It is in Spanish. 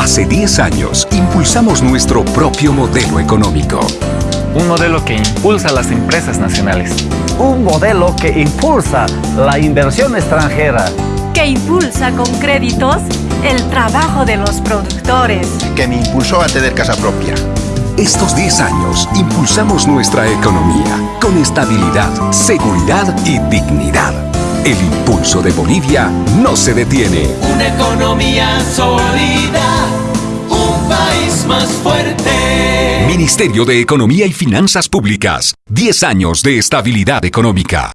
Hace 10 años impulsamos nuestro propio modelo económico. Un modelo que impulsa las empresas nacionales. Un modelo que impulsa la inversión extranjera. Que impulsa con créditos el trabajo de los productores. Que me impulsó a tener casa propia. Estos 10 años impulsamos nuestra economía con estabilidad, seguridad y dignidad. El impulso de Bolivia no se detiene. Una economía sólida, Ministerio de Economía y Finanzas Públicas. 10 años de estabilidad económica.